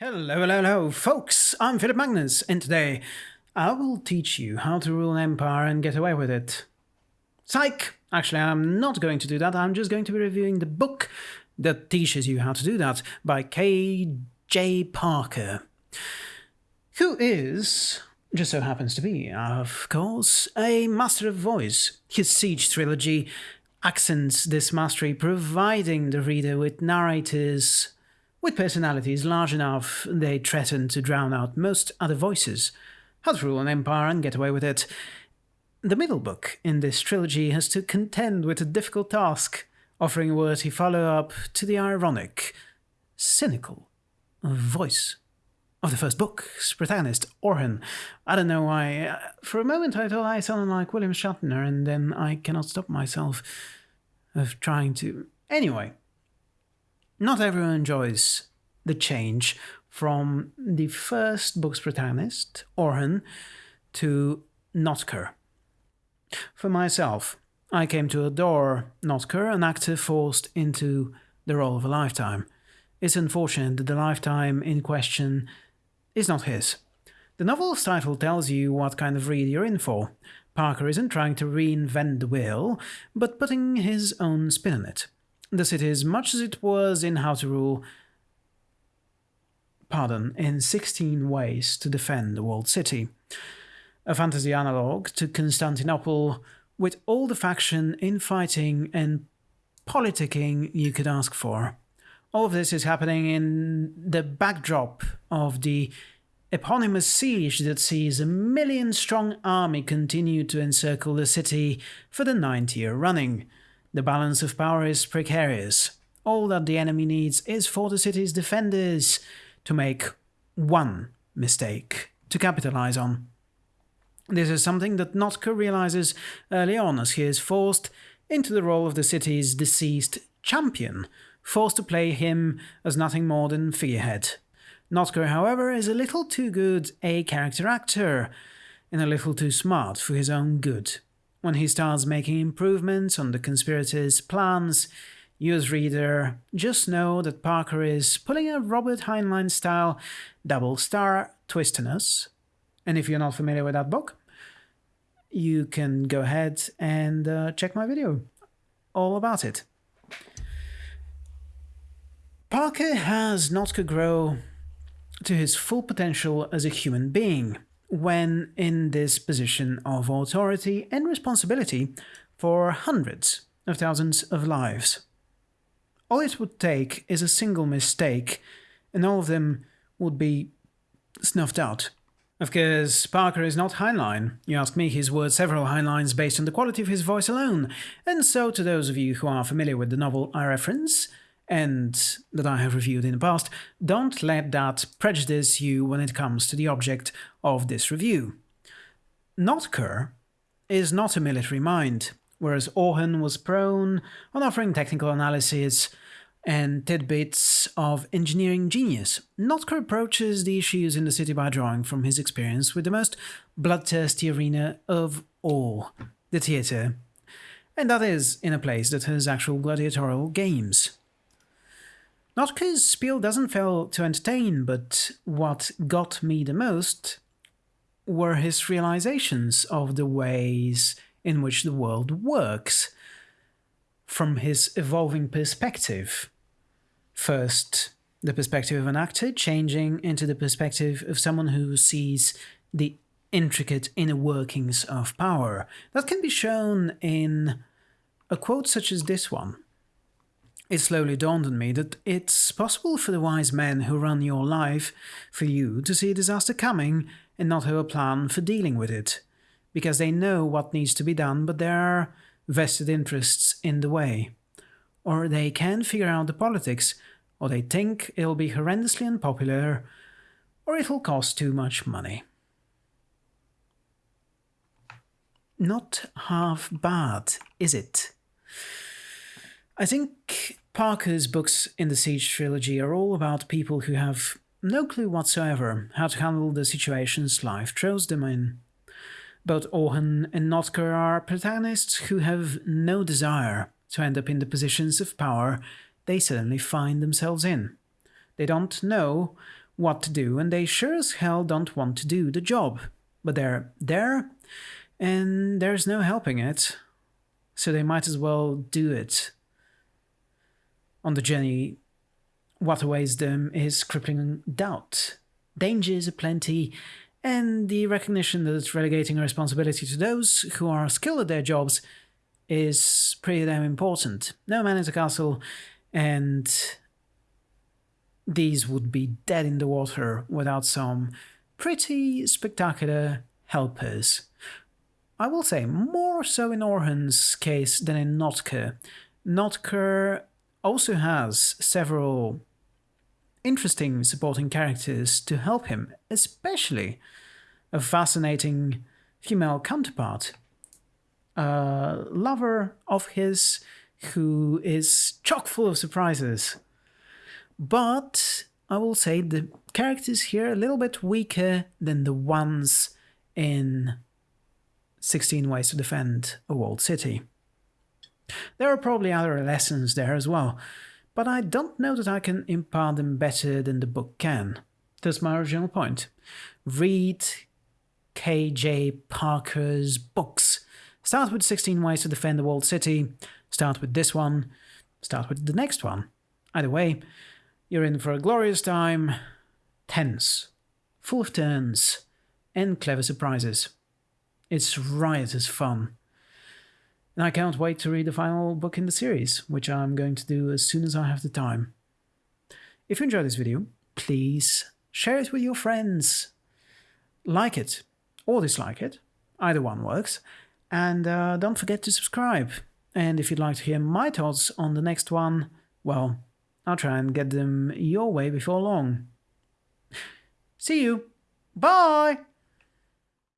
Hello, hello, hello, folks! I'm Philip Magnus, and today I will teach you how to rule an empire and get away with it. Psych! Actually, I'm not going to do that, I'm just going to be reviewing the book that teaches you how to do that by K.J. Parker, who is, just so happens to be, of course, a master of voice. His Siege trilogy accents this mastery, providing the reader with narrators with personalities large enough they threaten to drown out most other voices. How to rule an empire and get away with it. The middle book in this trilogy has to contend with a difficult task, offering a worthy follow-up to the ironic, cynical voice of the first book's protagonist, Orhan. I don't know why. For a moment I thought I sounded like William Shatner, and then I cannot stop myself of trying to... Anyway, not everyone enjoys the change from the first book's protagonist, Orhan, to Notker. For myself, I came to adore Notker, an actor forced into the role of a lifetime. It's unfortunate that the lifetime in question is not his. The novel's title tells you what kind of read you're in for. Parker isn't trying to reinvent the wheel, but putting his own spin on it the city cities much as it was in How to Rule, pardon, in 16 ways to defend the walled city. A fantasy analogue to Constantinople with all the faction, infighting and politicking you could ask for. All of this is happening in the backdrop of the eponymous siege that sees a million-strong army continue to encircle the city for the ninth year running. The balance of power is precarious. All that the enemy needs is for the city's defenders to make one mistake to capitalize on. This is something that Notker realizes early on as he is forced into the role of the city's deceased champion, forced to play him as nothing more than figurehead. Notker, however, is a little too good a character actor, and a little too smart for his own good. When he starts making improvements on the conspirators' plans, you as reader just know that Parker is pulling a Robert Heinlein style double star twist on us. And if you're not familiar with that book, you can go ahead and uh, check my video all about it. Parker has not to grow to his full potential as a human being when in this position of authority and responsibility for hundreds of thousands of lives. All it would take is a single mistake, and all of them would be snuffed out. Of course, Parker is not Heinlein. You ask me, he's worth several Heinleins based on the quality of his voice alone, and so to those of you who are familiar with the novel I reference, and that I have reviewed in the past, don't let that prejudice you when it comes to the object of this review. Notker is not a military mind, whereas Orhan was prone on offering technical analysis and tidbits of engineering genius. Notker approaches the issues in the city by drawing from his experience with the most bloodthirsty arena of all, the theatre. And that is in a place that has actual gladiatorial games. Not because Spiel doesn't fail to entertain, but what got me the most were his realizations of the ways in which the world works from his evolving perspective. First, the perspective of an actor changing into the perspective of someone who sees the intricate inner workings of power. That can be shown in a quote such as this one. It slowly dawned on me that it's possible for the wise men who run your life for you to see a disaster coming and not have a plan for dealing with it, because they know what needs to be done, but there are vested interests in the way. Or they can't figure out the politics, or they think it'll be horrendously unpopular, or it'll cost too much money. Not half bad, is it? I think Parker's books in the Siege trilogy are all about people who have no clue whatsoever how to handle the situations life throws them in. Both Orhan and Notker are protagonists who have no desire to end up in the positions of power they suddenly find themselves in. They don't know what to do, and they sure as hell don't want to do the job. But they're there, and there's no helping it, so they might as well do it. On the journey, what awaits them is crippling doubt, dangers aplenty, and the recognition that relegating responsibility to those who are skilled at their jobs is pretty damn important. No man is a castle, and these would be dead in the water without some pretty spectacular helpers. I will say more so in Orhan's case than in Notker. Notker also has several interesting supporting characters to help him, especially a fascinating female counterpart, a lover of his who is chock full of surprises. But I will say the characters here are a little bit weaker than the ones in 16 Ways to Defend a Walled City. There are probably other lessons there as well, but I don't know that I can impart them better than the book can. That's my original point. Read K.J. Parker's books. Start with 16 Ways to Defend the Walled City, start with this one, start with the next one. Either way, you're in for a glorious time, tense, full of turns, and clever surprises. It's riotous fun. And I can't wait to read the final book in the series, which I'm going to do as soon as I have the time. If you enjoyed this video, please share it with your friends. Like it or dislike it, either one works. And uh, don't forget to subscribe. And if you'd like to hear my thoughts on the next one, well, I'll try and get them your way before long. See you. Bye!